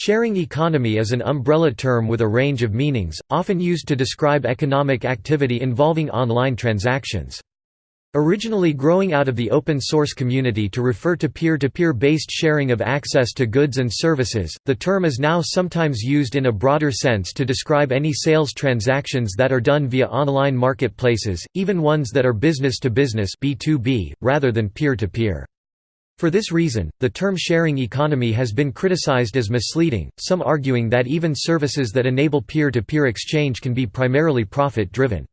Sharing economy is an umbrella term with a range of meanings, often used to describe economic activity involving online transactions. Originally growing out of the open source community to refer to peer-to-peer -peer based sharing of access to goods and services, the term is now sometimes used in a broader sense to describe any sales transactions that are done via online marketplaces, even ones that are business-to-business -business, rather than peer-to-peer. -peer. For this reason, the term sharing economy has been criticized as misleading, some arguing that even services that enable peer-to-peer -peer exchange can be primarily profit-driven.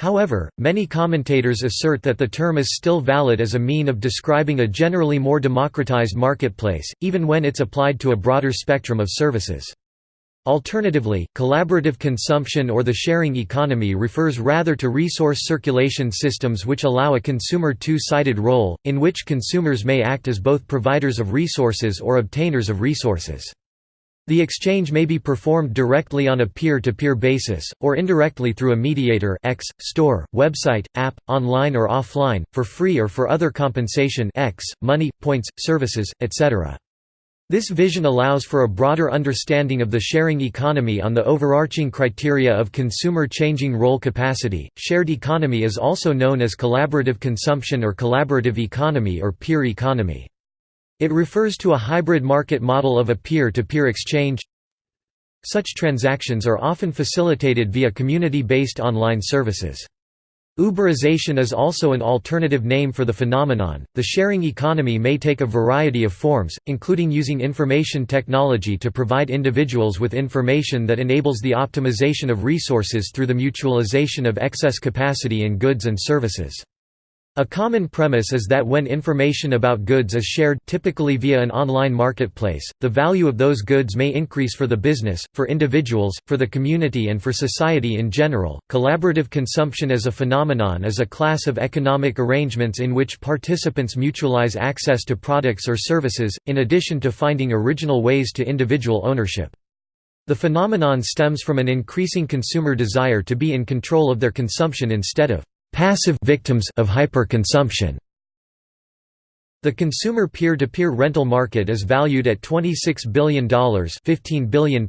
However, many commentators assert that the term is still valid as a mean of describing a generally more democratized marketplace, even when it's applied to a broader spectrum of services. Alternatively, collaborative consumption or the sharing economy refers rather to resource circulation systems which allow a consumer two-sided role, in which consumers may act as both providers of resources or obtainers of resources. The exchange may be performed directly on a peer-to-peer -peer basis, or indirectly through a mediator X, store, website, app, online or offline, for free or for other compensation X, money, points, services, etc. This vision allows for a broader understanding of the sharing economy on the overarching criteria of consumer changing role capacity. Shared economy is also known as collaborative consumption or collaborative economy or peer economy. It refers to a hybrid market model of a peer to peer exchange. Such transactions are often facilitated via community based online services. Uberization is also an alternative name for the phenomenon. The sharing economy may take a variety of forms, including using information technology to provide individuals with information that enables the optimization of resources through the mutualization of excess capacity in goods and services. A common premise is that when information about goods is shared typically via an online marketplace, the value of those goods may increase for the business, for individuals, for the community and for society in general. Collaborative consumption as a phenomenon is a class of economic arrangements in which participants mutualize access to products or services, in addition to finding original ways to individual ownership. The phenomenon stems from an increasing consumer desire to be in control of their consumption instead of passive victims of hyperconsumption. The consumer peer-to-peer -peer rental market is valued at $26 billion £15 billion,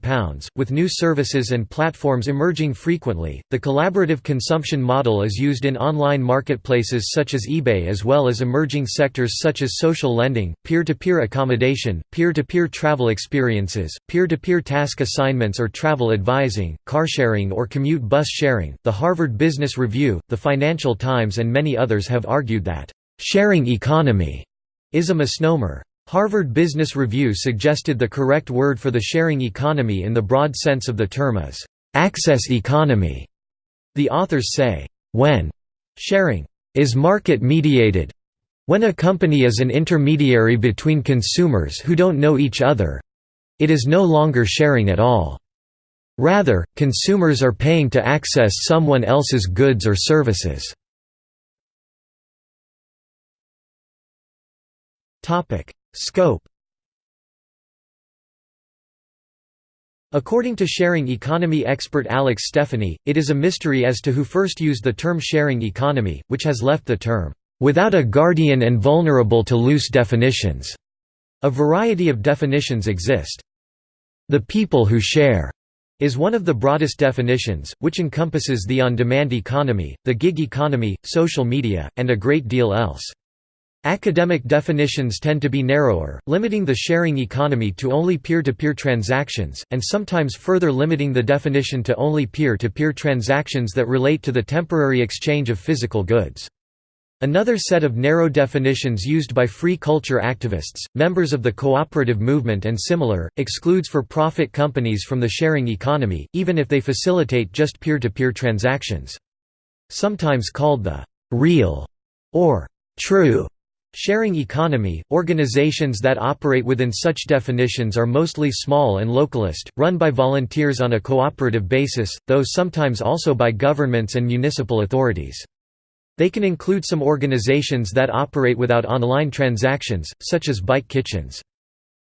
with new services and platforms emerging frequently. The collaborative consumption model is used in online marketplaces such as eBay as well as emerging sectors such as social lending, peer-to-peer -peer accommodation, peer-to-peer -peer travel experiences, peer-to-peer -peer task assignments or travel advising, carsharing or commute bus sharing. The Harvard Business Review, The Financial Times and many others have argued that sharing economy is a misnomer. Harvard Business Review suggested the correct word for the sharing economy in the broad sense of the term is access economy. The authors say, when sharing is market mediated, when a company is an intermediary between consumers who don't know each other, it is no longer sharing at all. Rather, consumers are paying to access someone else's goods or services. Topic: Scope. According to sharing economy expert Alex Stephany, it is a mystery as to who first used the term sharing economy, which has left the term without a guardian and vulnerable to loose definitions. A variety of definitions exist. The people who share is one of the broadest definitions, which encompasses the on-demand economy, the gig economy, social media, and a great deal else. Academic definitions tend to be narrower, limiting the sharing economy to only peer-to-peer -peer transactions, and sometimes further limiting the definition to only peer-to-peer -peer transactions that relate to the temporary exchange of physical goods. Another set of narrow definitions used by free culture activists, members of the cooperative movement and similar, excludes for-profit companies from the sharing economy, even if they facilitate just peer-to-peer -peer transactions. Sometimes called the «real» or «true» Sharing economy, organizations that operate within such definitions are mostly small and localist, run by volunteers on a cooperative basis, though sometimes also by governments and municipal authorities. They can include some organizations that operate without online transactions, such as bike kitchens.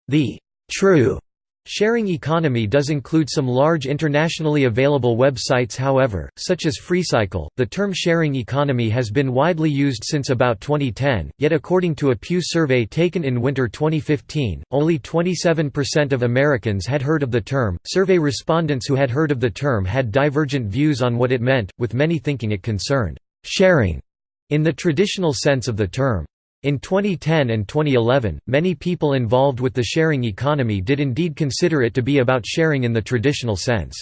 The true Sharing economy does include some large internationally available websites however, such as FreeCycle. The term sharing economy has been widely used since about 2010, yet according to a Pew survey taken in winter 2015, only 27% of Americans had heard of the term. Survey respondents who had heard of the term had divergent views on what it meant, with many thinking it concerned sharing in the traditional sense of the term. In 2010 and 2011, many people involved with the sharing economy did indeed consider it to be about sharing in the traditional sense.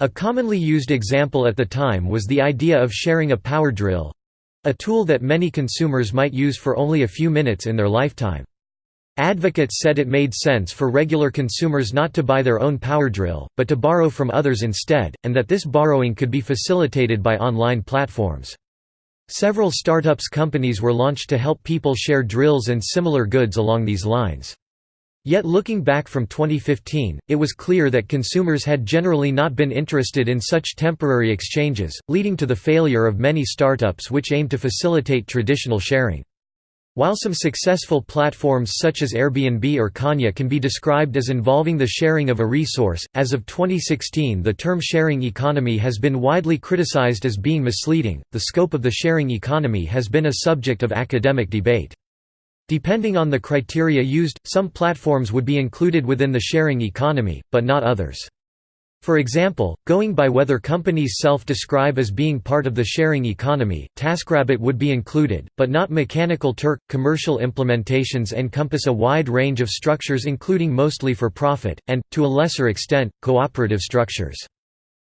A commonly used example at the time was the idea of sharing a power drill—a tool that many consumers might use for only a few minutes in their lifetime. Advocates said it made sense for regular consumers not to buy their own power drill, but to borrow from others instead, and that this borrowing could be facilitated by online platforms. Several startups companies were launched to help people share drills and similar goods along these lines. Yet looking back from 2015, it was clear that consumers had generally not been interested in such temporary exchanges, leading to the failure of many startups which aimed to facilitate traditional sharing. While some successful platforms such as Airbnb or CanYa can be described as involving the sharing of a resource, as of 2016 the term sharing economy has been widely criticized as being misleading. The scope of the sharing economy has been a subject of academic debate. Depending on the criteria used, some platforms would be included within the sharing economy, but not others. For example, going by whether companies self-describe as being part of the sharing economy, TaskRabbit would be included, but not Mechanical Turk. Commercial implementations encompass a wide range of structures including mostly for profit, and, to a lesser extent, cooperative structures.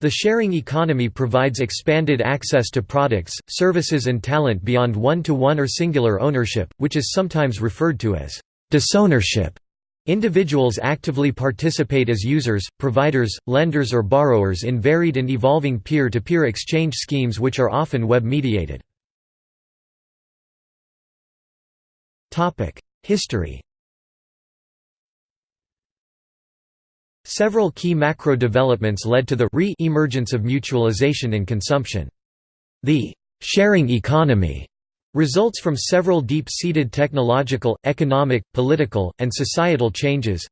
The sharing economy provides expanded access to products, services and talent beyond one-to-one -one or singular ownership, which is sometimes referred to as disownership. Individuals actively participate as users, providers, lenders or borrowers in varied and evolving peer-to-peer -peer exchange schemes which are often web-mediated. History Several key macro developments led to the re-emergence of mutualization and consumption. The «sharing economy» results from several deep-seated technological, economic, political, and societal changes.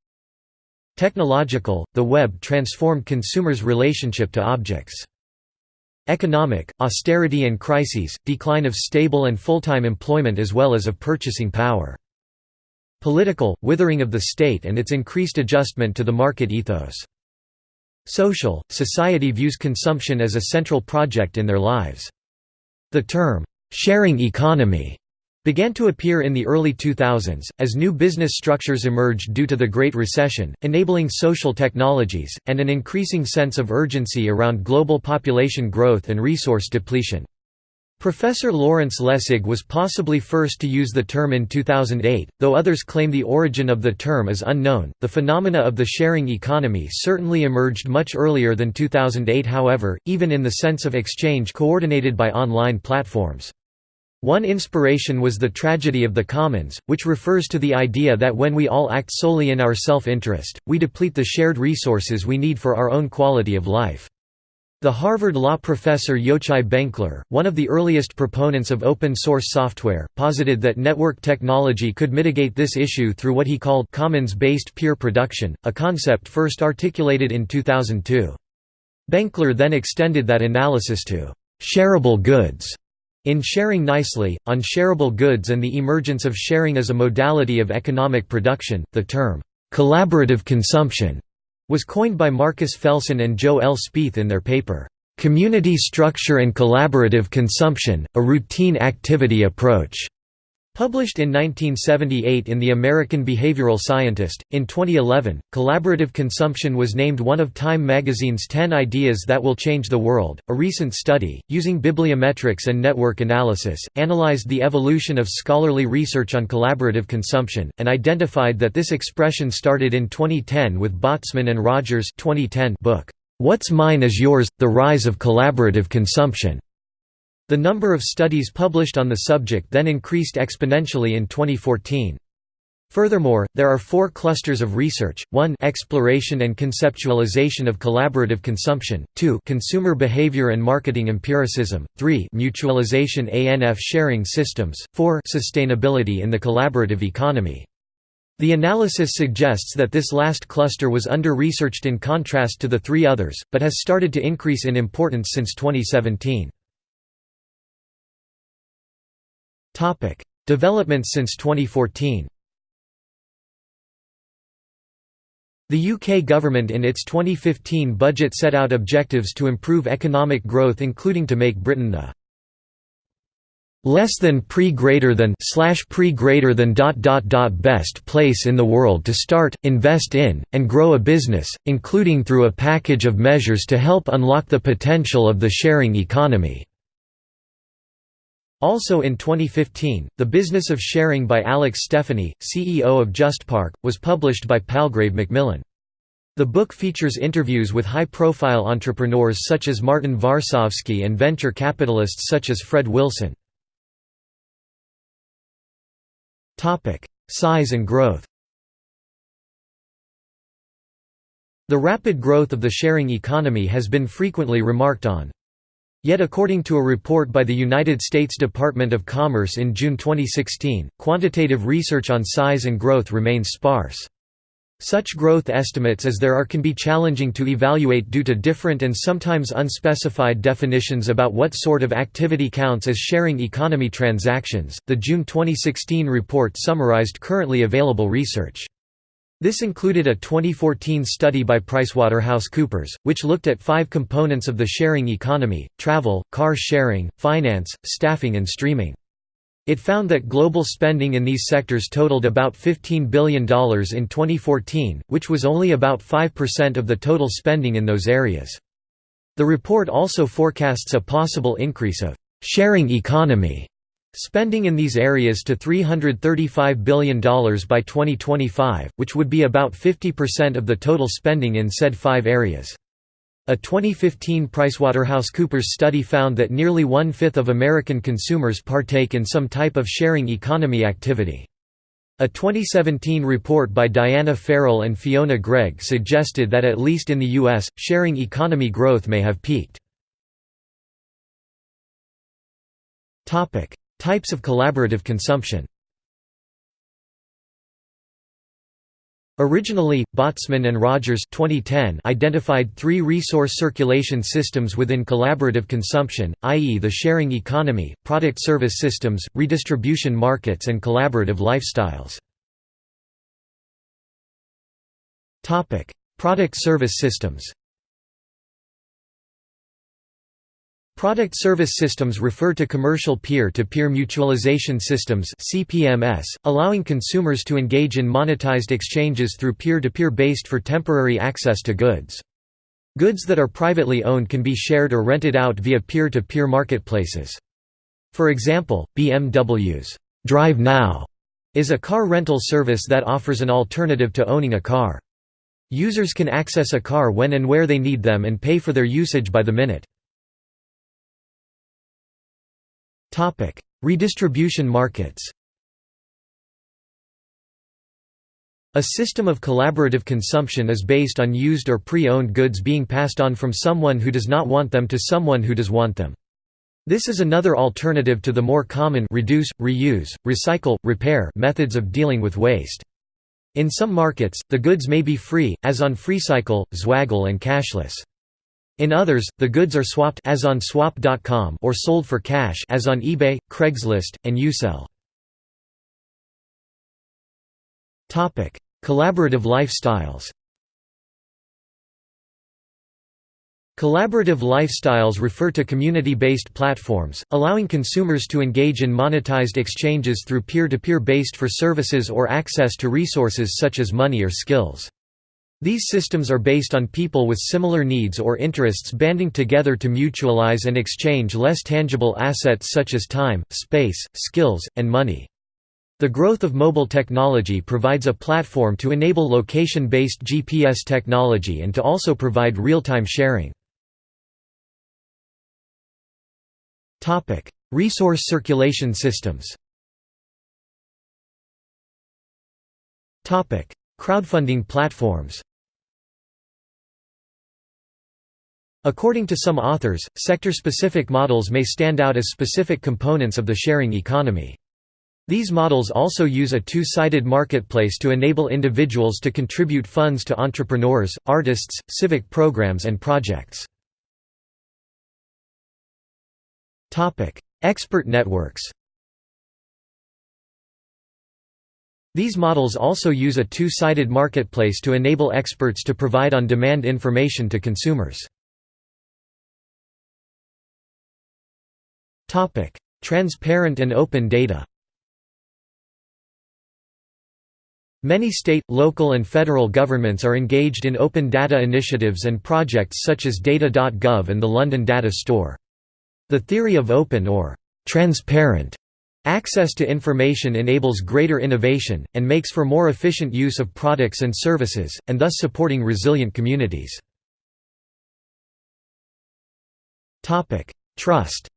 Technological, the web transformed consumers' relationship to objects. Economic, austerity and crises, decline of stable and full-time employment as well as of purchasing power. Political, withering of the state and its increased adjustment to the market ethos. Social, society views consumption as a central project in their lives. The term, Sharing economy began to appear in the early 2000s, as new business structures emerged due to the Great Recession, enabling social technologies, and an increasing sense of urgency around global population growth and resource depletion. Professor Lawrence Lessig was possibly first to use the term in 2008, though others claim the origin of the term is unknown. The phenomena of the sharing economy certainly emerged much earlier than 2008, however, even in the sense of exchange coordinated by online platforms. One inspiration was the tragedy of the commons, which refers to the idea that when we all act solely in our self-interest, we deplete the shared resources we need for our own quality of life. The Harvard law professor Yochai Benkler, one of the earliest proponents of open-source software, posited that network technology could mitigate this issue through what he called commons-based peer production, a concept first articulated in 2002. Benkler then extended that analysis to «shareable goods» in Sharing Nicely, on shareable goods and the emergence of sharing as a modality of economic production, the term «collaborative consumption» was coined by Marcus Felson and Joe L. Spaeth in their paper, "'Community Structure and Collaborative Consumption, a Routine Activity Approach' Published in 1978 in The American Behavioral Scientist, in 2011, collaborative consumption was named one of Time magazine's 10 ideas that will change the world. A recent study, using bibliometrics and network analysis, analyzed the evolution of scholarly research on collaborative consumption, and identified that this expression started in 2010 with Botsman and Rogers' 2010 book, What's Mine is Yours The Rise of Collaborative Consumption. The number of studies published on the subject then increased exponentially in 2014. Furthermore, there are four clusters of research, 1 exploration and conceptualization of collaborative consumption, 2 consumer behavior and marketing empiricism, 3 mutualization ANF sharing systems, 4 sustainability in the collaborative economy. The analysis suggests that this last cluster was under-researched in contrast to the three others, but has started to increase in importance since 2017. Developments since 2014 The UK government in its 2015 budget set out objectives to improve economic growth including to make Britain the less than pre greater than slash pre greater than dot dot dot best place in the world to start, invest in, and grow a business, including through a package of measures to help unlock the potential of the sharing economy. Also in 2015, The Business of Sharing by Alex Stephany, CEO of JustPark, was published by Palgrave Macmillan. The book features interviews with high-profile entrepreneurs such as Martin Varsavsky and venture capitalists such as Fred Wilson. Size and growth The rapid growth of the sharing economy has been frequently remarked on. Yet according to a report by the United States Department of Commerce in June 2016, quantitative research on size and growth remains sparse. Such growth estimates as there are can be challenging to evaluate due to different and sometimes unspecified definitions about what sort of activity counts as sharing economy transactions. The June 2016 report summarized currently available research. This included a 2014 study by PricewaterhouseCoopers, which looked at five components of the sharing economy, travel, car sharing, finance, staffing and streaming. It found that global spending in these sectors totaled about $15 billion in 2014, which was only about 5% of the total spending in those areas. The report also forecasts a possible increase of «sharing economy» Spending in these areas to $335 billion by 2025, which would be about 50% of the total spending in said five areas. A 2015 PricewaterhouseCoopers study found that nearly one-fifth of American consumers partake in some type of sharing economy activity. A 2017 report by Diana Farrell and Fiona Greig suggested that at least in the U.S., sharing economy growth may have peaked. Types of collaborative consumption Originally, Botsman and Rogers 2010 identified three resource circulation systems within collaborative consumption, i.e. the sharing economy, product-service systems, redistribution markets and collaborative lifestyles. Product-service systems Product service systems refer to commercial peer-to-peer -peer mutualization systems (CPMS), allowing consumers to engage in monetized exchanges through peer-to-peer -peer based for temporary access to goods. Goods that are privately owned can be shared or rented out via peer-to-peer -peer marketplaces. For example, BMW's Drive Now is a car rental service that offers an alternative to owning a car. Users can access a car when and where they need them and pay for their usage by the minute. Redistribution markets A system of collaborative consumption is based on used or pre-owned goods being passed on from someone who does not want them to someone who does want them. This is another alternative to the more common reduce, reuse, recycle, repair methods of dealing with waste. In some markets, the goods may be free, as on FreeCycle, Zwaggle and cashless. In others, the goods are swapped as on swap.com or sold for cash as on eBay, Craigslist, and Usell. Topic: Collaborative lifestyles. Collaborative lifestyles refer to community-based platforms, allowing consumers to engage in monetized exchanges through peer-to-peer -peer based for services or access to resources such as money or skills. These systems are based on people with similar needs or interests banding together to mutualize and exchange less tangible assets such as time, space, skills, and money. The growth of mobile technology provides a platform to enable location-based GPS technology and to also provide real-time sharing. Resource circulation systems Crowdfunding platforms According to some authors, sector-specific models may stand out as specific components of the sharing economy. These models also use a two-sided marketplace to enable individuals to contribute funds to entrepreneurs, artists, civic programs and projects. Expert networks These models also use a two-sided marketplace to enable experts to provide on-demand information to consumers. Transparent and open data Many state, local and federal governments are engaged in open data initiatives and projects such as Data.gov and the London Data Store. The theory of open or transparent access to information enables greater innovation, and makes for more efficient use of products and services, and thus supporting resilient communities. Trust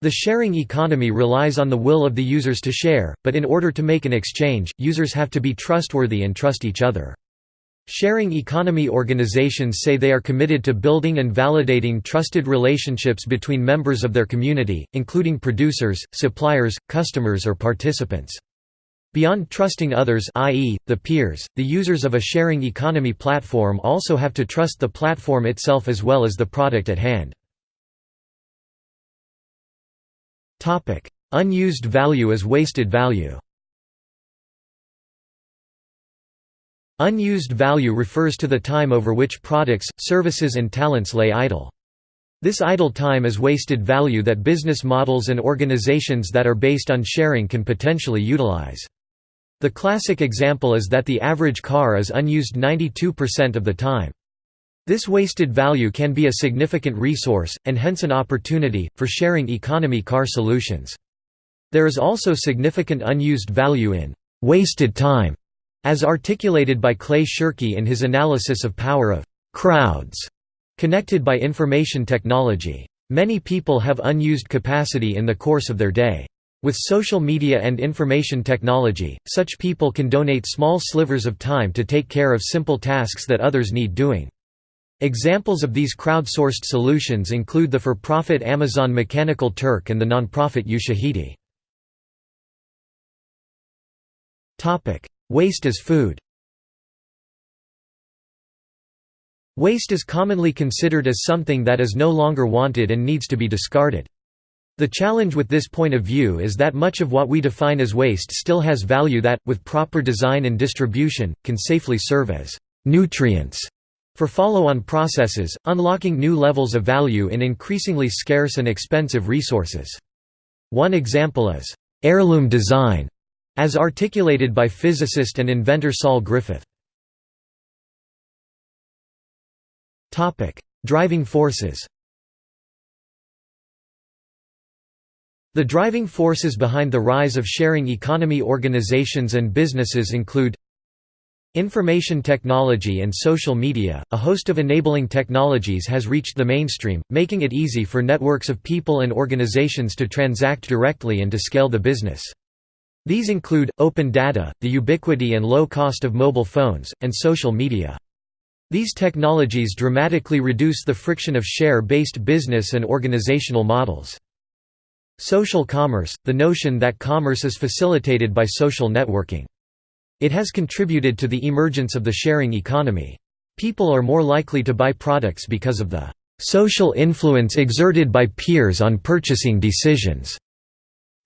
The sharing economy relies on the will of the users to share, but in order to make an exchange, users have to be trustworthy and trust each other. Sharing economy organizations say they are committed to building and validating trusted relationships between members of their community, including producers, suppliers, customers or participants. Beyond trusting others i.e., the peers, the users of a sharing economy platform also have to trust the platform itself as well as the product at hand. Unused value as wasted value. Unused value refers to the time over which products, services and talents lay idle. This idle time is wasted value that business models and organizations that are based on sharing can potentially utilize. The classic example is that the average car is unused 92% of the time. This wasted value can be a significant resource, and hence an opportunity, for sharing economy car solutions. There is also significant unused value in «wasted time», as articulated by Clay Shirky in his analysis of power of «crowds» connected by information technology. Many people have unused capacity in the course of their day. With social media and information technology, such people can donate small slivers of time to take care of simple tasks that others need doing. Examples of these crowdsourced solutions include the for-profit Amazon Mechanical Turk and the non-profit Ushahidi. Waste as food Waste is commonly considered as something that is no longer wanted and needs to be discarded. The challenge with this point of view is that much of what we define as waste still has value that, with proper design and distribution, can safely serve as nutrients for follow-on processes, unlocking new levels of value in increasingly scarce and expensive resources. One example is, "...heirloom design", as articulated by physicist and inventor Saul Griffith. Driving forces The driving forces behind the rise of sharing economy organizations and businesses include Information technology and social media, a host of enabling technologies has reached the mainstream, making it easy for networks of people and organizations to transact directly and to scale the business. These include, open data, the ubiquity and low cost of mobile phones, and social media. These technologies dramatically reduce the friction of share-based business and organizational models. Social commerce, the notion that commerce is facilitated by social networking. It has contributed to the emergence of the sharing economy. People are more likely to buy products because of the social influence exerted by peers on purchasing decisions.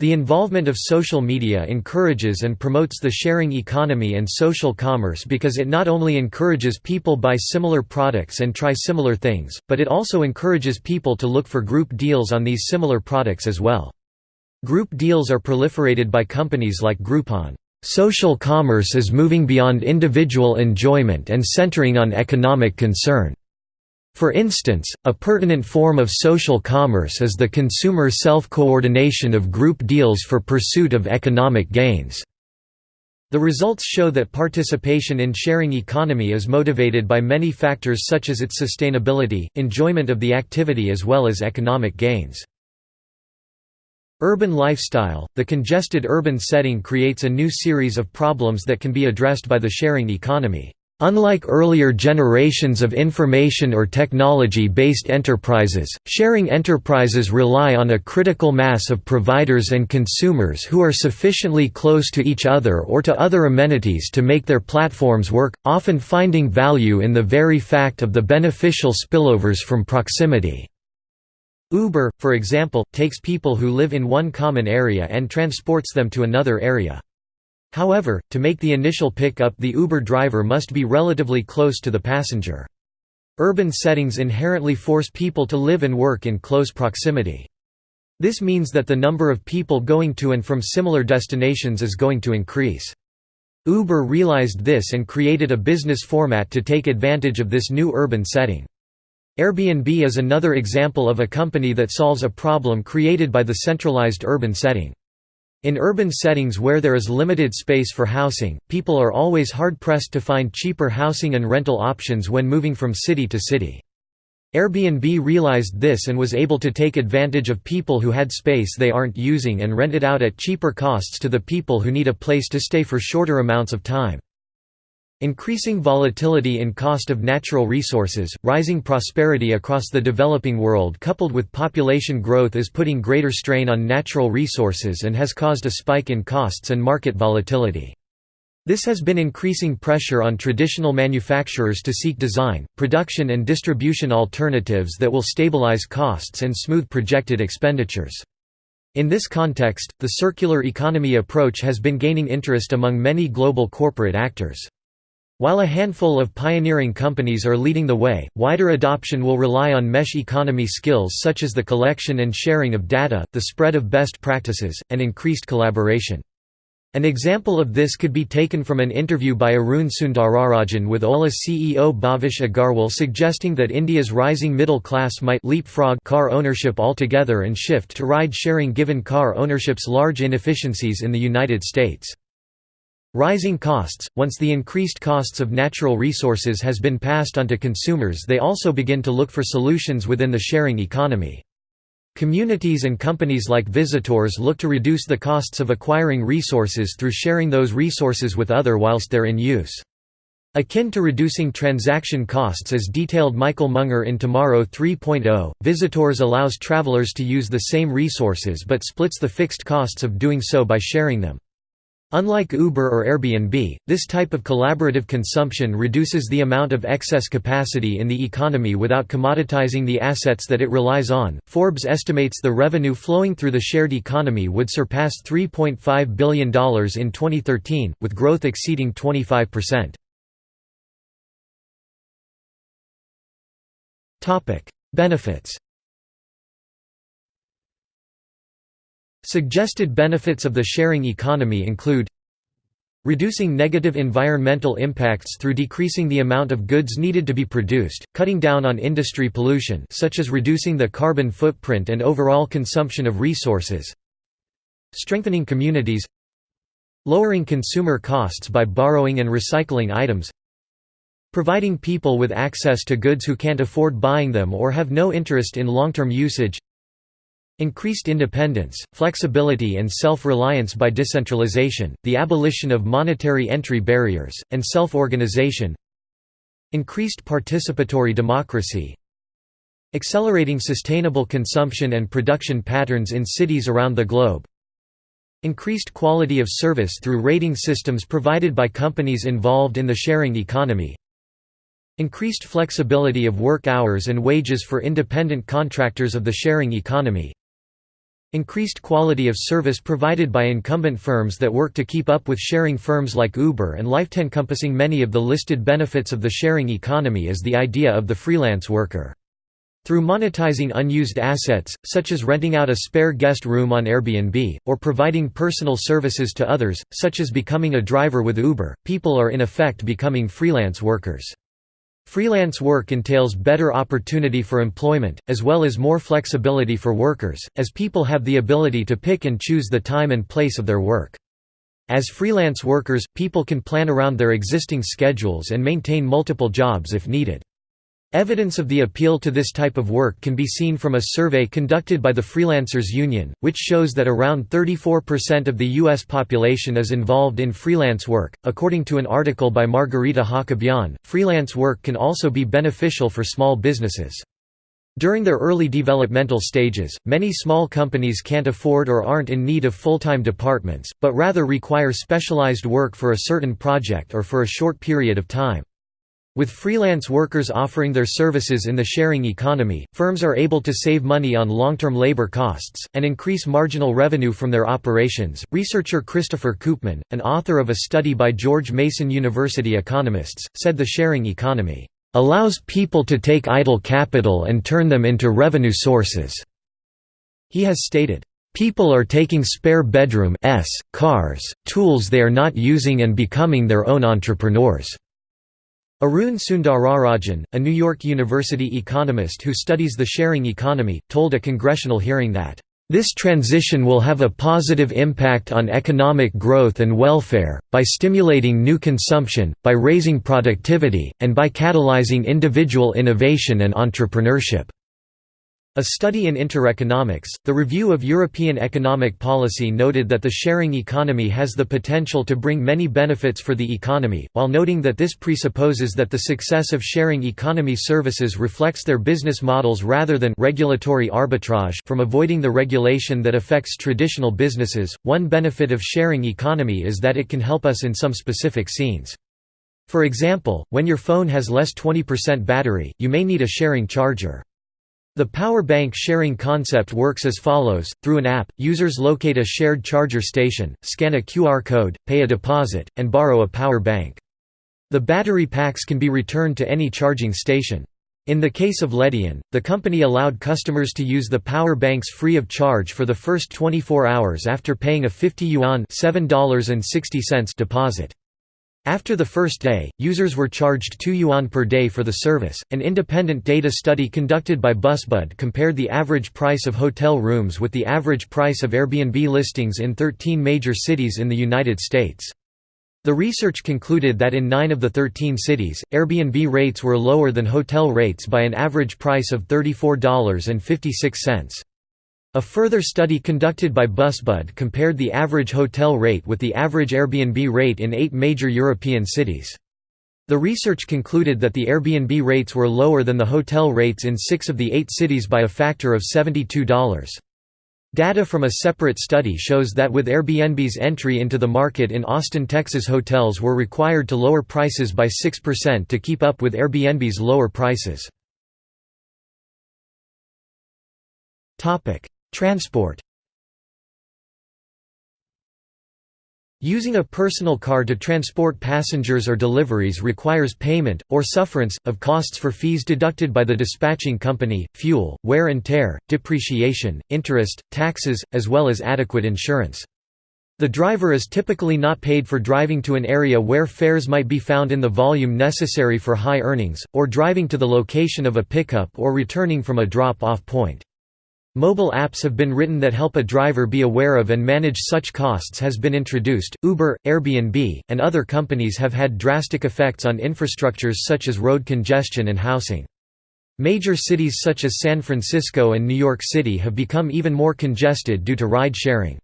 The involvement of social media encourages and promotes the sharing economy and social commerce because it not only encourages people buy similar products and try similar things, but it also encourages people to look for group deals on these similar products as well. Group deals are proliferated by companies like Groupon. Social commerce is moving beyond individual enjoyment and centering on economic concern. For instance, a pertinent form of social commerce is the consumer self-coordination of group deals for pursuit of economic gains. The results show that participation in sharing economy is motivated by many factors such as its sustainability, enjoyment of the activity as well as economic gains. Urban lifestyle – The congested urban setting creates a new series of problems that can be addressed by the sharing economy. Unlike earlier generations of information or technology-based enterprises, sharing enterprises rely on a critical mass of providers and consumers who are sufficiently close to each other or to other amenities to make their platforms work, often finding value in the very fact of the beneficial spillovers from proximity. Uber, for example, takes people who live in one common area and transports them to another area. However, to make the initial pickup the Uber driver must be relatively close to the passenger. Urban settings inherently force people to live and work in close proximity. This means that the number of people going to and from similar destinations is going to increase. Uber realized this and created a business format to take advantage of this new urban setting. Airbnb is another example of a company that solves a problem created by the centralized urban setting. In urban settings where there is limited space for housing, people are always hard-pressed to find cheaper housing and rental options when moving from city to city. Airbnb realized this and was able to take advantage of people who had space they aren't using and rent it out at cheaper costs to the people who need a place to stay for shorter amounts of time. Increasing volatility in cost of natural resources, rising prosperity across the developing world coupled with population growth is putting greater strain on natural resources and has caused a spike in costs and market volatility. This has been increasing pressure on traditional manufacturers to seek design, production and distribution alternatives that will stabilize costs and smooth projected expenditures. In this context, the circular economy approach has been gaining interest among many global corporate actors. While a handful of pioneering companies are leading the way, wider adoption will rely on mesh economy skills such as the collection and sharing of data, the spread of best practices, and increased collaboration. An example of this could be taken from an interview by Arun Sundararajan with Ola CEO Bhavish Agarwal suggesting that India's rising middle class might leapfrog car ownership altogether and shift to ride-sharing given car ownership's large inefficiencies in the United States. Rising costs – Once the increased costs of natural resources has been passed on to consumers they also begin to look for solutions within the sharing economy. Communities and companies like Visitors look to reduce the costs of acquiring resources through sharing those resources with other whilst they're in use. Akin to reducing transaction costs as detailed Michael Munger in Tomorrow 3.0, Visitors allows travelers to use the same resources but splits the fixed costs of doing so by sharing them. Unlike Uber or Airbnb, this type of collaborative consumption reduces the amount of excess capacity in the economy without commoditizing the assets that it relies on. Forbes estimates the revenue flowing through the shared economy would surpass $3.5 billion in 2013, with growth exceeding 25%. Topic: Benefits Suggested benefits of the sharing economy include Reducing negative environmental impacts through decreasing the amount of goods needed to be produced, cutting down on industry pollution such as reducing the carbon footprint and overall consumption of resources Strengthening communities Lowering consumer costs by borrowing and recycling items Providing people with access to goods who can't afford buying them or have no interest in long-term usage Increased independence, flexibility and self-reliance by decentralization, the abolition of monetary entry barriers, and self-organization Increased participatory democracy Accelerating sustainable consumption and production patterns in cities around the globe Increased quality of service through rating systems provided by companies involved in the sharing economy Increased flexibility of work hours and wages for independent contractors of the sharing economy Increased quality of service provided by incumbent firms that work to keep up with sharing firms like Uber and Lyft. Encompassing many of the listed benefits of the sharing economy is the idea of the freelance worker. Through monetizing unused assets, such as renting out a spare guest room on Airbnb, or providing personal services to others, such as becoming a driver with Uber, people are in effect becoming freelance workers. Freelance work entails better opportunity for employment, as well as more flexibility for workers, as people have the ability to pick and choose the time and place of their work. As freelance workers, people can plan around their existing schedules and maintain multiple jobs if needed. Evidence of the appeal to this type of work can be seen from a survey conducted by the Freelancers Union, which shows that around 34% of the U.S. population is involved in freelance work. According to an article by Margarita Hakobyan, freelance work can also be beneficial for small businesses. During their early developmental stages, many small companies can't afford or aren't in need of full-time departments, but rather require specialized work for a certain project or for a short period of time. With freelance workers offering their services in the sharing economy, firms are able to save money on long-term labor costs, and increase marginal revenue from their operations. Researcher Christopher Koopman, an author of a study by George Mason University economists, said the sharing economy allows people to take idle capital and turn them into revenue sources. He has stated, People are taking spare bedroom s, cars, tools they are not using and becoming their own entrepreneurs. Arun Sundararajan, a New York University economist who studies the sharing economy, told a congressional hearing that, "...this transition will have a positive impact on economic growth and welfare, by stimulating new consumption, by raising productivity, and by catalyzing individual innovation and entrepreneurship." A study in Intereconomics, the review of European economic policy noted that the sharing economy has the potential to bring many benefits for the economy, while noting that this presupposes that the success of sharing economy services reflects their business models rather than regulatory arbitrage from avoiding the regulation that affects traditional businesses. One benefit of sharing economy is that it can help us in some specific scenes. For example, when your phone has less 20% battery, you may need a sharing charger. The power bank sharing concept works as follows, through an app, users locate a shared charger station, scan a QR code, pay a deposit, and borrow a power bank. The battery packs can be returned to any charging station. In the case of Ledian, the company allowed customers to use the power banks free of charge for the first 24 hours after paying a 50 yuan deposit. After the first day, users were charged 2 yuan per day for the service. An independent data study conducted by Busbud compared the average price of hotel rooms with the average price of Airbnb listings in 13 major cities in the United States. The research concluded that in 9 of the 13 cities, Airbnb rates were lower than hotel rates by an average price of $34.56. A further study conducted by Busbud compared the average hotel rate with the average Airbnb rate in eight major European cities. The research concluded that the Airbnb rates were lower than the hotel rates in six of the eight cities by a factor of $72. Data from a separate study shows that with Airbnb's entry into the market in Austin, Texas hotels were required to lower prices by 6% to keep up with Airbnb's lower prices. Transport Using a personal car to transport passengers or deliveries requires payment, or sufferance, of costs for fees deducted by the dispatching company, fuel, wear and tear, depreciation, interest, taxes, as well as adequate insurance. The driver is typically not paid for driving to an area where fares might be found in the volume necessary for high earnings, or driving to the location of a pickup or returning from a drop-off point. Mobile apps have been written that help a driver be aware of and manage such costs has been introduced. Uber, Airbnb, and other companies have had drastic effects on infrastructures such as road congestion and housing. Major cities such as San Francisco and New York City have become even more congested due to ride sharing.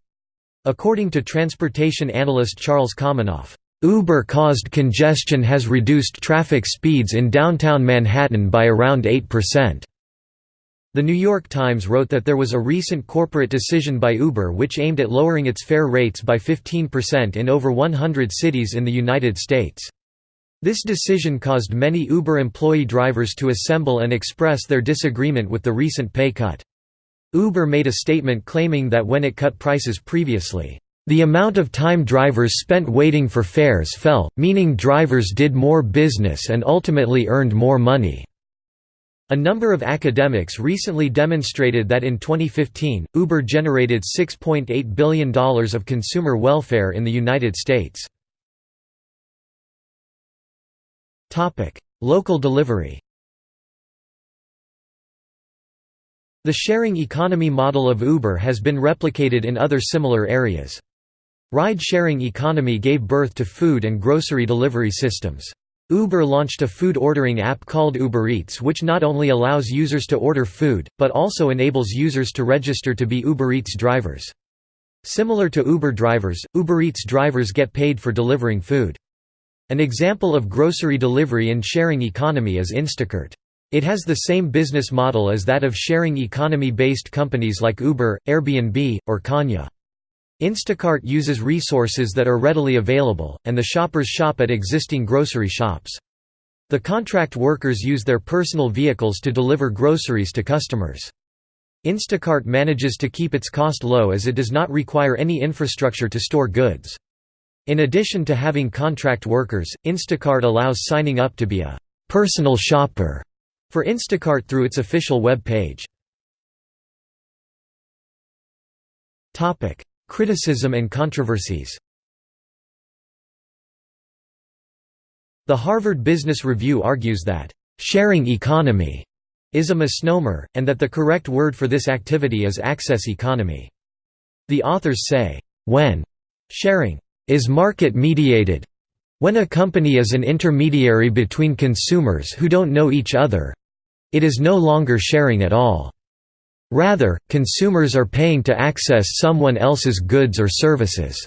According to transportation analyst Charles Komanoff, Uber-caused congestion has reduced traffic speeds in downtown Manhattan by around 8%. The New York Times wrote that there was a recent corporate decision by Uber which aimed at lowering its fare rates by 15% in over 100 cities in the United States. This decision caused many Uber employee drivers to assemble and express their disagreement with the recent pay cut. Uber made a statement claiming that when it cut prices previously, the amount of time drivers spent waiting for fares fell, meaning drivers did more business and ultimately earned more money. A number of academics recently demonstrated that in 2015, Uber generated $6.8 billion of consumer welfare in the United States. Local delivery The sharing economy model of Uber has been replicated in other similar areas. Ride-sharing economy gave birth to food and grocery delivery systems. Uber launched a food ordering app called Uber Eats which not only allows users to order food, but also enables users to register to be Uber Eats drivers. Similar to Uber drivers, Uber Eats drivers get paid for delivering food. An example of grocery delivery and sharing economy is Instacart. It has the same business model as that of sharing economy-based companies like Uber, Airbnb, or CanYa. Instacart uses resources that are readily available, and the shoppers shop at existing grocery shops. The contract workers use their personal vehicles to deliver groceries to customers. Instacart manages to keep its cost low as it does not require any infrastructure to store goods. In addition to having contract workers, Instacart allows signing up to be a «personal shopper» for Instacart through its official web page. Criticism and controversies The Harvard Business Review argues that, "...sharing economy," is a misnomer, and that the correct word for this activity is access economy. The authors say, when sharing is market-mediated, when a company is an intermediary between consumers who don't know each other, it is no longer sharing at all. Rather, consumers are paying to access someone else's goods or services.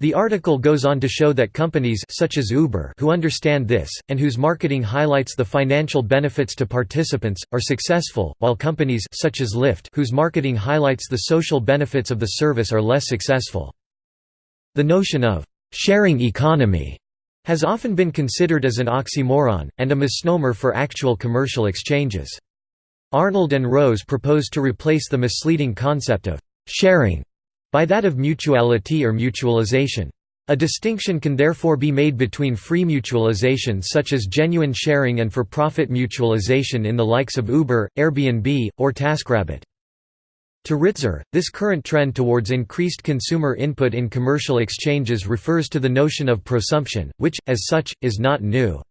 The article goes on to show that companies such as Uber who understand this, and whose marketing highlights the financial benefits to participants, are successful, while companies such as Lyft whose marketing highlights the social benefits of the service are less successful. The notion of «sharing economy» has often been considered as an oxymoron, and a misnomer for actual commercial exchanges. Arnould and Rose proposed to replace the misleading concept of «sharing» by that of mutuality or mutualization. A distinction can therefore be made between free mutualization such as genuine sharing and for-profit mutualization in the likes of Uber, Airbnb, or TaskRabbit. To Ritzer, this current trend towards increased consumer input in commercial exchanges refers to the notion of prosumption, which, as such, is not new.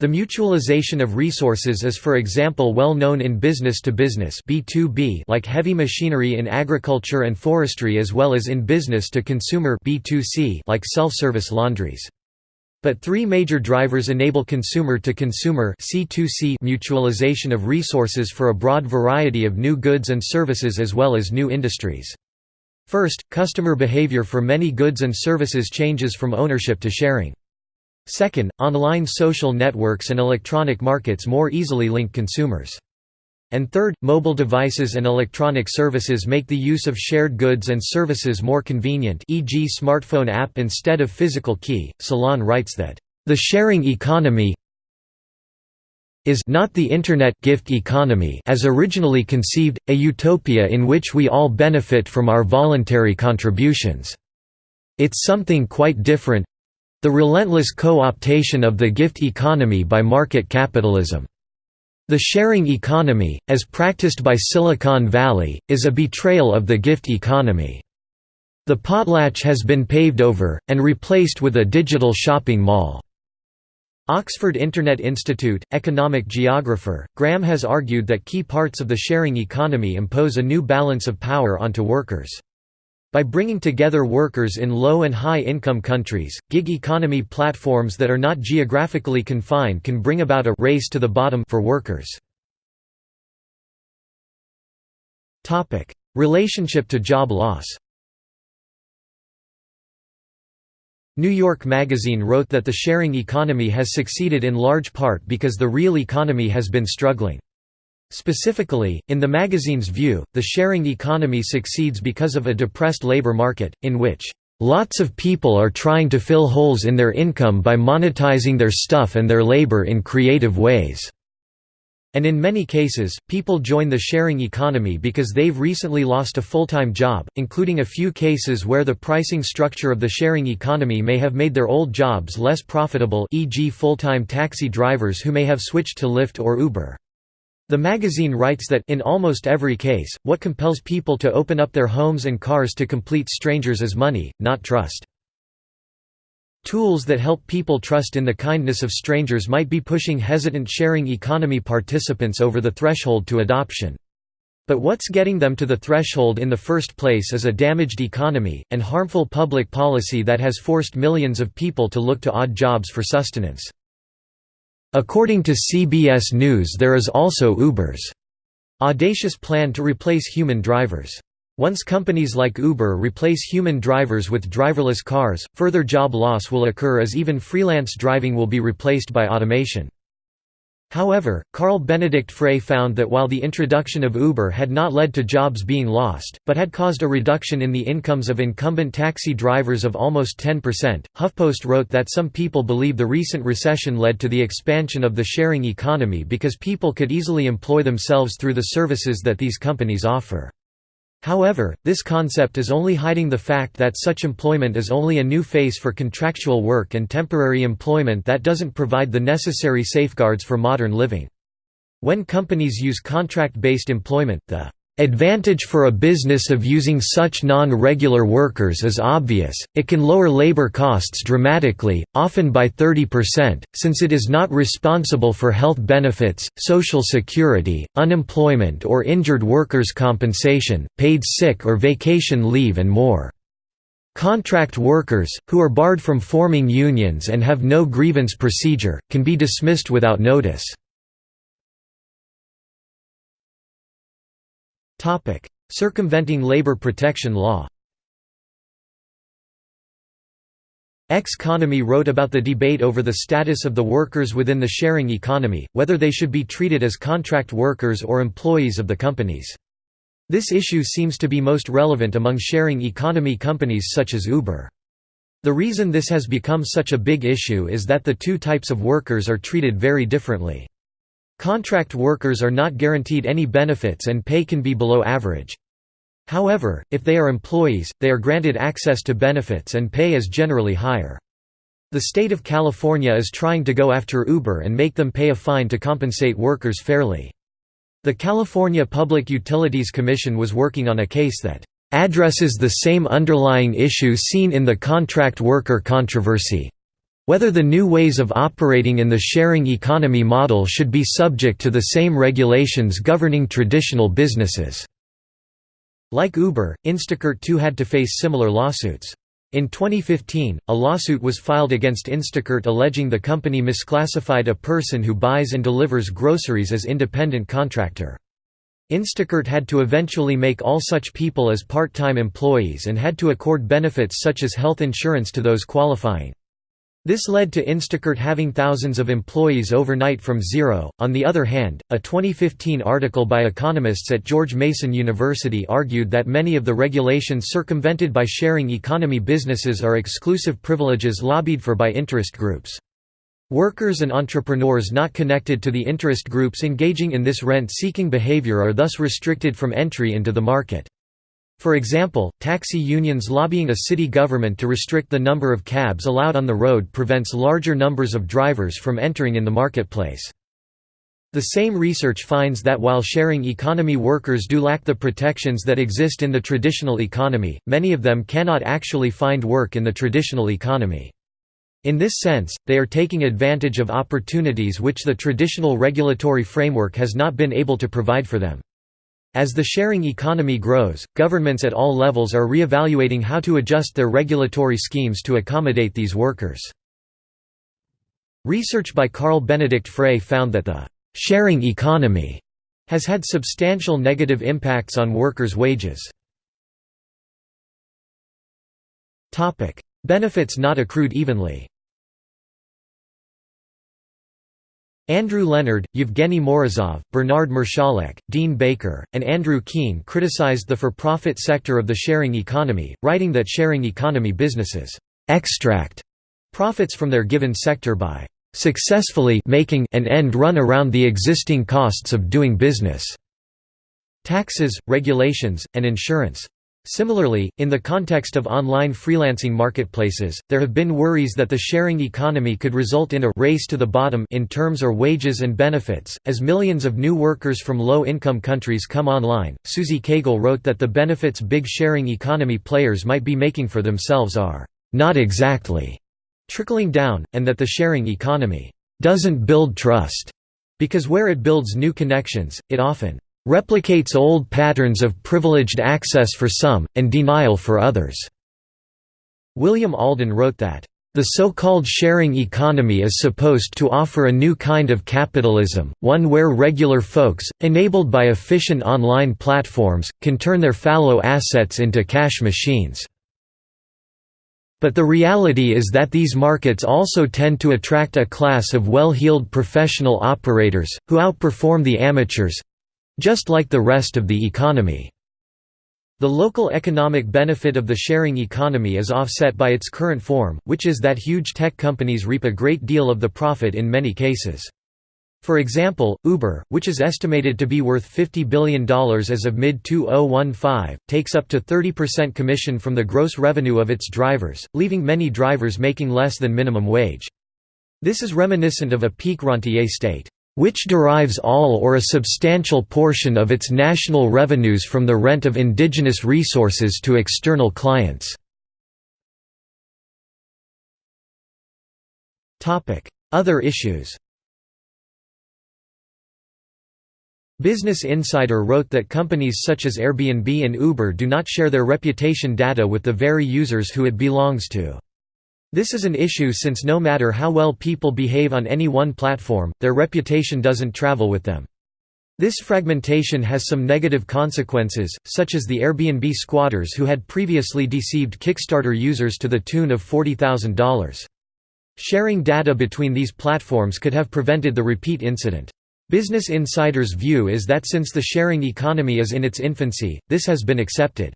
The mutualization of resources is for example well known in business-to-business -business like heavy machinery in agriculture and forestry as well as in business-to-consumer like self-service laundries. But three major drivers enable consumer-to-consumer -consumer mutualization of resources for a broad variety of new goods and services as well as new industries. First, customer behavior for many goods and services changes from ownership to sharing. Second, online social networks and electronic markets more easily link consumers. And third, mobile devices and electronic services make the use of shared goods and services more convenient e.g. smartphone app instead of physical key. Salon writes that, "...the sharing economy is not the Internet gift economy as originally conceived, a utopia in which we all benefit from our voluntary contributions. It's something quite different, the relentless co-optation of the gift economy by market capitalism. The sharing economy, as practiced by Silicon Valley, is a betrayal of the gift economy. The potlatch has been paved over, and replaced with a digital shopping mall. Oxford Internet Institute, economic geographer, Graham has argued that key parts of the sharing economy impose a new balance of power onto workers. By bringing together workers in low and high income countries, gig economy platforms that are not geographically confined can bring about a race to the bottom for workers. Topic: Relationship to job loss New York Magazine wrote that the sharing economy has succeeded in large part because the real economy has been struggling. Specifically, in the magazine's view, the sharing economy succeeds because of a depressed labor market, in which, "...lots of people are trying to fill holes in their income by monetizing their stuff and their labor in creative ways." And in many cases, people join the sharing economy because they've recently lost a full-time job, including a few cases where the pricing structure of the sharing economy may have made their old jobs less profitable e.g. full-time taxi drivers who may have switched to Lyft or Uber. The magazine writes that in almost every case, what compels people to open up their homes and cars to complete strangers is money, not trust. Tools that help people trust in the kindness of strangers might be pushing hesitant sharing economy participants over the threshold to adoption. But what's getting them to the threshold in the first place is a damaged economy, and harmful public policy that has forced millions of people to look to odd jobs for sustenance. According to CBS News there is also Uber's audacious plan to replace human drivers. Once companies like Uber replace human drivers with driverless cars, further job loss will occur as even freelance driving will be replaced by automation. However, Carl Benedikt Frey found that while the introduction of Uber had not led to jobs being lost, but had caused a reduction in the incomes of incumbent taxi drivers of almost 10%, HuffPost wrote that some people believe the recent recession led to the expansion of the sharing economy because people could easily employ themselves through the services that these companies offer. However, this concept is only hiding the fact that such employment is only a new face for contractual work and temporary employment that doesn't provide the necessary safeguards for modern living. When companies use contract-based employment, the advantage for a business of using such non-regular workers is obvious, it can lower labor costs dramatically, often by 30%, since it is not responsible for health benefits, social security, unemployment or injured workers' compensation, paid sick or vacation leave and more. Contract workers, who are barred from forming unions and have no grievance procedure, can be dismissed without notice. Circumventing labor protection law. Economy wrote about the debate over the status of the workers within the sharing economy, whether they should be treated as contract workers or employees of the companies. This issue seems to be most relevant among sharing economy companies such as Uber. The reason this has become such a big issue is that the two types of workers are treated very differently. Contract workers are not guaranteed any benefits and pay can be below average. However, if they are employees, they are granted access to benefits and pay is generally higher. The state of California is trying to go after Uber and make them pay a fine to compensate workers fairly. The California Public Utilities Commission was working on a case that addresses the same underlying issue seen in the contract worker controversy, whether the new ways of operating in the sharing economy model should be subject to the same regulations governing traditional businesses. Like Uber, Instacart too had to face similar lawsuits. In 2015, a lawsuit was filed against Instacart alleging the company misclassified a person who buys and delivers groceries as independent contractor. Instacart had to eventually make all such people as part-time employees and had to accord benefits such as health insurance to those qualifying. This led to Instacart having thousands of employees overnight from zero. On the other hand, a 2015 article by economists at George Mason University argued that many of the regulations circumvented by sharing economy businesses are exclusive privileges lobbied for by interest groups. Workers and entrepreneurs not connected to the interest groups engaging in this rent-seeking behavior are thus restricted from entry into the market. For example, taxi unions lobbying a city government to restrict the number of cabs allowed on the road prevents larger numbers of drivers from entering in the marketplace. The same research finds that while sharing economy workers do lack the protections that exist in the traditional economy, many of them cannot actually find work in the traditional economy. In this sense, they are taking advantage of opportunities which the traditional regulatory framework has not been able to provide for them. As the sharing economy grows, governments at all levels are re-evaluating how to adjust their regulatory schemes to accommodate these workers. Research by Carl Benedikt Frey found that the «sharing economy» has had substantial negative impacts on workers' wages. Benefits not accrued evenly Andrew Leonard, Evgeny Morozov, Bernard Marszalek, Dean Baker, and Andrew Keen criticized the for-profit sector of the sharing economy, writing that sharing economy businesses extract profits from their given sector by successfully making an end run around the existing costs of doing business, taxes, regulations, and insurance. Similarly, in the context of online freelancing marketplaces, there have been worries that the sharing economy could result in a race to the bottom in terms or wages and benefits. As millions of new workers from low income countries come online, Susie Cagle wrote that the benefits big sharing economy players might be making for themselves are not exactly trickling down, and that the sharing economy doesn't build trust, because where it builds new connections, it often replicates old patterns of privileged access for some, and denial for others." William Alden wrote that, The so-called sharing economy is supposed to offer a new kind of capitalism, one where regular folks, enabled by efficient online platforms, can turn their fallow assets into cash machines. But the reality is that these markets also tend to attract a class of well-heeled professional operators, who outperform the amateurs—just like the rest of the economy. The local economic benefit of the sharing economy is offset by its current form, which is that huge tech companies reap a great deal of the profit in many cases. For example, Uber, which is estimated to be worth $50 billion as of mid-2015, takes up to 30% commission from the gross revenue of its drivers, leaving many drivers making less than minimum wage. This is reminiscent of a peak rentier state which derives all or a substantial portion of its national revenues from the rent of indigenous resources to external clients. Other issues Business Insider wrote that companies such as Airbnb and Uber do not share their reputation data with the very users who it belongs to. This is an issue since no matter how well people behave on any one platform, their reputation doesn't travel with them. This fragmentation has some negative consequences, such as the Airbnb squatters who had previously deceived Kickstarter users to the tune of $40,000. Sharing data between these platforms could have prevented the repeat incident. Business Insider's view is that since the sharing economy is in its infancy, this has been accepted.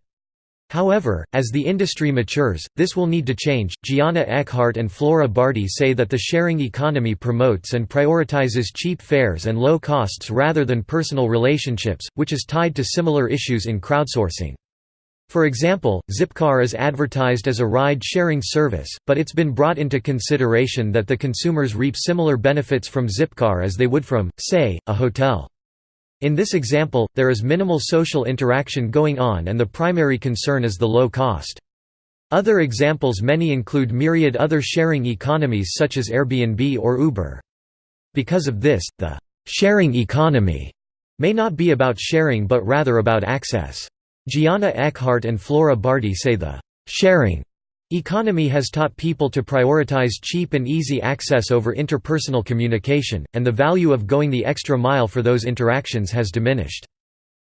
However, as the industry matures, this will need to change. Giana Eckhardt and Fleura Bardhi say that the sharing economy promotes and prioritizes cheap fares and low costs rather than personal relationships, which is tied to similar issues in crowdsourcing. For example, Zipcar is advertised as a ride-sharing service, but it's been brought into consideration that the consumers reap similar benefits from Zipcar as they would from, say, a hotel. In this example, there is minimal social interaction going on and the primary concern is the low cost. Other examples many include myriad other sharing economies such as Airbnb or Uber. Because of this, the «sharing economy» may not be about sharing but rather about access. Giana Eckhardt and Fleura Bardhi say the «sharing» Economy has taught people to prioritize cheap and easy access over interpersonal communication, and the value of going the extra mile for those interactions has diminished.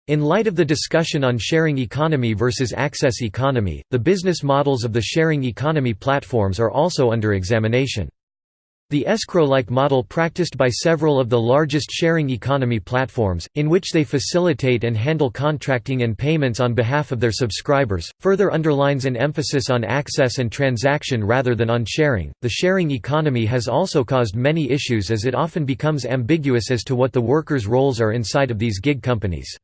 In light of the discussion on sharing economy versus access economy, the business models of the sharing economy platforms are also under examination. The escrow-like model practiced by several of the largest sharing economy platforms, in which they facilitate and handle contracting and payments on behalf of their subscribers, further underlines an emphasis on access and transaction rather than on sharing. The sharing economy has also caused many issues as it often becomes ambiguous as to what the workers' roles are inside of these gig companies.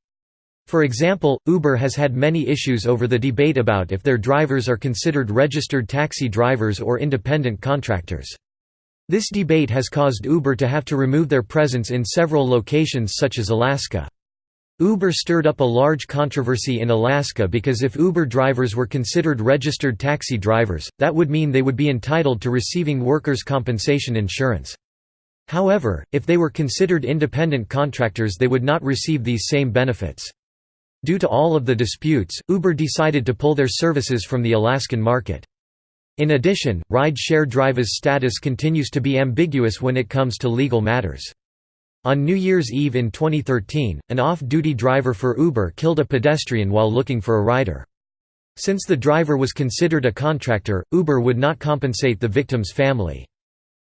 For example, Uber has had many issues over the debate about if their drivers are considered registered taxi drivers or independent contractors. This debate has caused Uber to have to remove their presence in several locations such as Alaska. Uber stirred up a large controversy in Alaska because if Uber drivers were considered registered taxi drivers, that would mean they would be entitled to receiving workers' compensation insurance. However, if they were considered independent contractors they would not receive these same benefits. Due to all of the disputes, Uber decided to pull their services from the Alaskan market. In addition, ride-share drivers' status continues to be ambiguous when it comes to legal matters. On New Year's Eve in 2013, an off-duty driver for Uber killed a pedestrian while looking for a rider. Since the driver was considered a contractor, Uber would not compensate the victim's family.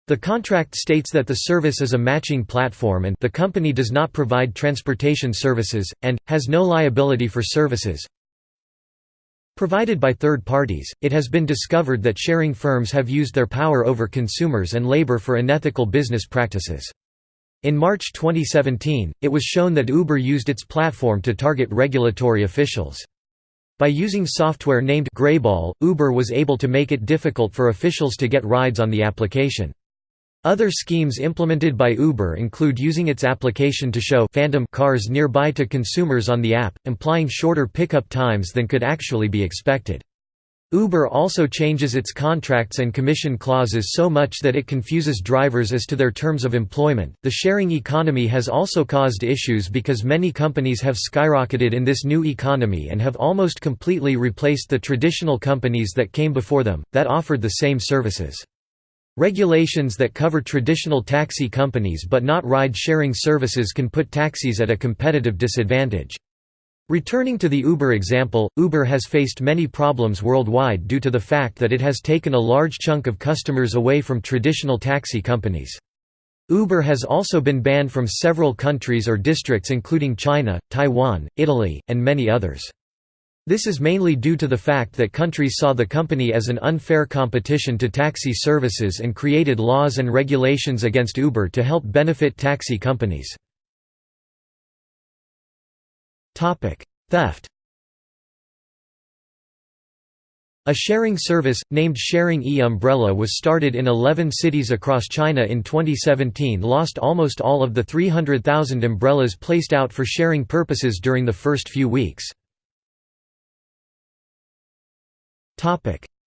The contract states that the service is a matching platform and the company does not provide transportation services, and, has no liability for services, Provided by third parties, it has been discovered that sharing firms have used their power over consumers and labor for unethical business practices. In March 2017, it was shown that Uber used its platform to target regulatory officials. By using software named Greyball, Uber was able to make it difficult for officials to get rides on the application. Other schemes implemented by Uber include using its application to show phantom cars nearby to consumers on the app, implying shorter pickup times than could actually be expected. Uber also changes its contracts and commission clauses so much that it confuses drivers as to their terms of employment. The sharing economy has also caused issues because many companies have skyrocketed in this new economy and have almost completely replaced the traditional companies that came before them, that offered the same services. Regulations that cover traditional taxi companies but not ride-sharing services can put taxis at a competitive disadvantage. Returning to the Uber example, Uber has faced many problems worldwide due to the fact that it has taken a large chunk of customers away from traditional taxi companies. Uber has also been banned from several countries or districts including China, Taiwan, Italy, and many others. This is mainly due to the fact that countries saw the company as an unfair competition to taxi services and created laws and regulations against Uber to help benefit taxi companies. Theft A sharing service, named Sharing e-Umbrella was started in 11 cities across China in 2017 lost almost all of the 300,000 umbrellas placed out for sharing purposes during the first few weeks.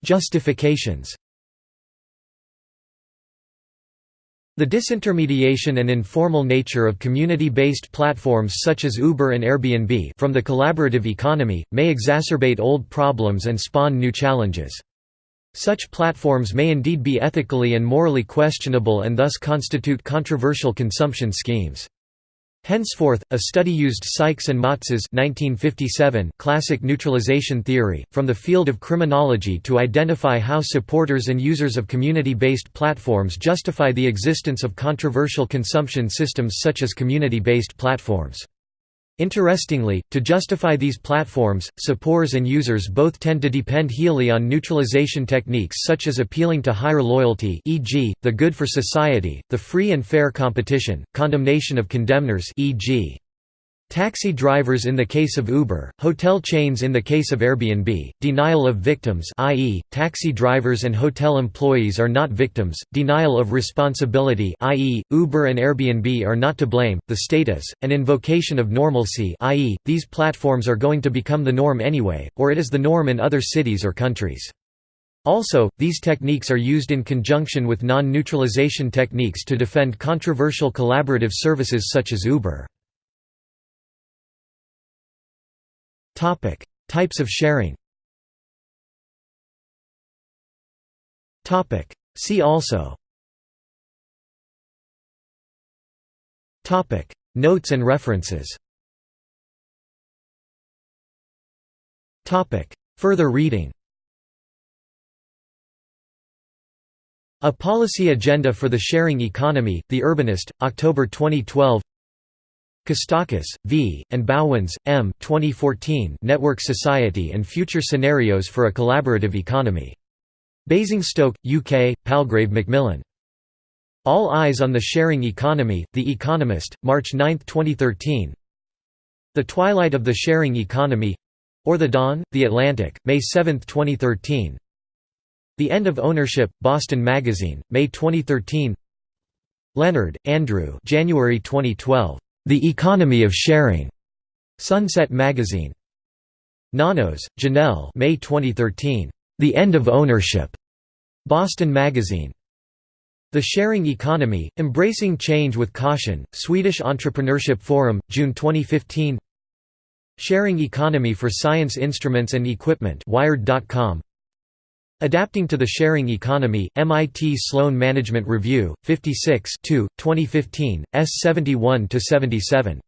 Justifications The disintermediation and informal nature of community-based platforms such as Uber and Airbnb from the collaborative economy, may exacerbate old problems and spawn new challenges. Such platforms may indeed be ethically and morally questionable and thus constitute controversial consumption schemes. Henceforth, a study used Sykes and Matza's 1957 classic neutralization theory, from the field of criminology to identify how supporters and users of community-based platforms justify the existence of controversial consumption systems such as community-based platforms. Interestingly, to justify these platforms, supporters and users both tend to depend heavily on neutralization techniques such as appealing to higher loyalty e.g., the good for society, the free and fair competition, condemnation of condemners e.g. Taxi drivers in the case of Uber, hotel chains in the case of Airbnb, denial of victims i.e., taxi drivers and hotel employees are not victims, denial of responsibility i.e., Uber and Airbnb are not to blame, the status, and invocation of normalcy i.e., these platforms are going to become the norm anyway, or it is the norm in other cities or countries. Also, these techniques are used in conjunction with non-neutralization techniques to defend controversial collaborative services such as Uber. Types of sharing. See also. Notes and references. Topic: Further reading. A Policy Agenda for the Sharing Economy, The Urbanist, October 2012 Kostakis, V., and Bauwens, M. 2014 Network Society and Future Scenarios for a Collaborative Economy. Basingstoke, UK, Palgrave Macmillan. All Eyes on the Sharing Economy, The Economist, March 9, 2013 The Twilight of the Sharing Economy or The Dawn, The Atlantic, May 7, 2013 The End of Ownership, Boston Magazine, May 2013 Leonard, Andrew January 2012 the Economy of Sharing, Sunset Magazine. Nanos, Janelle May 2013. The End of Ownership, Boston Magazine. The Sharing Economy, Embracing Change with Caution, Swedish Entrepreneurship Forum, June 2015 Sharing Economy for Science Instruments and Equipment Wired.com Adapting to the Sharing Economy, MIT Sloan Management Review, 56 2, 2015, S71–77.